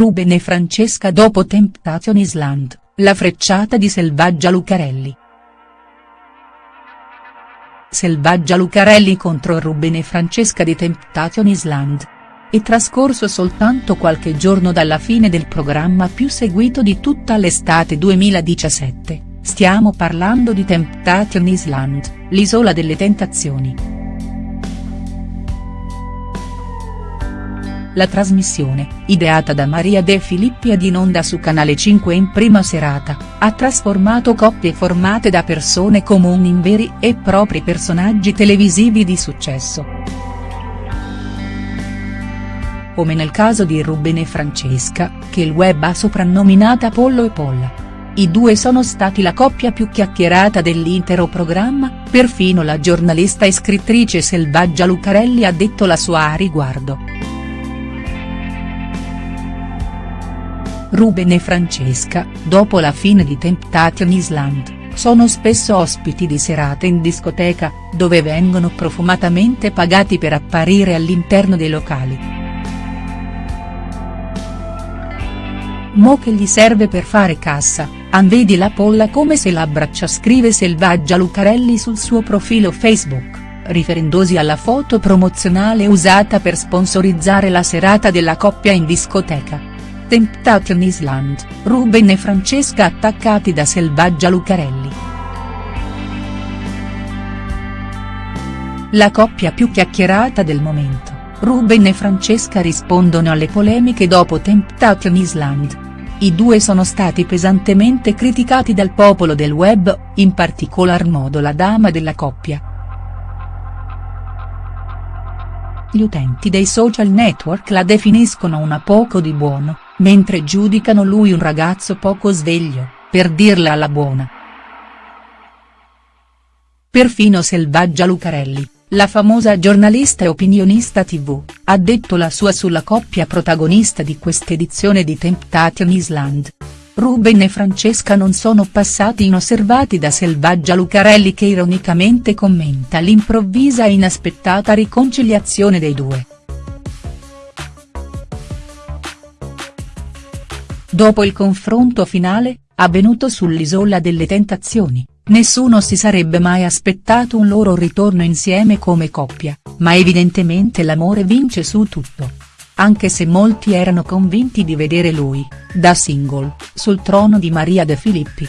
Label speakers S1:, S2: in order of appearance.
S1: Ruben e Francesca dopo Temptation Island, la frecciata di Selvaggia Lucarelli. Selvaggia Lucarelli contro Ruben e Francesca di Temptation Island. È trascorso soltanto qualche giorno dalla fine del programma più seguito di tutta l'estate 2017, stiamo parlando di Temptation Island, l'isola delle tentazioni. La trasmissione, ideata da Maria De Filippi ed in onda su Canale 5 in prima serata, ha trasformato coppie formate da persone comuni in veri e propri personaggi televisivi di successo. Come nel caso di Ruben e Francesca, che il web ha soprannominata Pollo e Polla. I due sono stati la coppia più chiacchierata dell'intero programma, perfino la giornalista e scrittrice Selvaggia Lucarelli ha detto la sua a riguardo. Ruben e Francesca, dopo la fine di Temptation Island, sono spesso ospiti di serate in discoteca, dove vengono profumatamente pagati per apparire all'interno dei locali. Mo che gli serve per fare cassa, anvedi la polla come se l'abbraccia scrive Selvaggia Lucarelli sul suo profilo Facebook, riferendosi alla foto promozionale usata per sponsorizzare la serata della coppia in discoteca. Temptation Island, Ruben e Francesca attaccati da Selvaggia Lucarelli. La coppia più chiacchierata del momento, Ruben e Francesca rispondono alle polemiche dopo Temptation Island. I due sono stati pesantemente criticati dal popolo del web, in particolar modo la dama della coppia. Gli utenti dei social network la definiscono una poco di buono, mentre giudicano lui un ragazzo poco sveglio, per dirla alla buona. Perfino Selvaggia Lucarelli, la famosa giornalista e opinionista tv, ha detto la sua sulla coppia protagonista di quest'edizione di Temptation Island. Ruben e Francesca non sono passati inosservati da Selvaggia Lucarelli che ironicamente commenta l'improvvisa e inaspettata riconciliazione dei due. Dopo il confronto finale, avvenuto sull'Isola delle Tentazioni, nessuno si sarebbe mai aspettato un loro ritorno insieme come coppia, ma evidentemente l'amore vince su tutto. Anche se molti erano convinti di vedere lui, da single, sul trono di Maria De Filippi.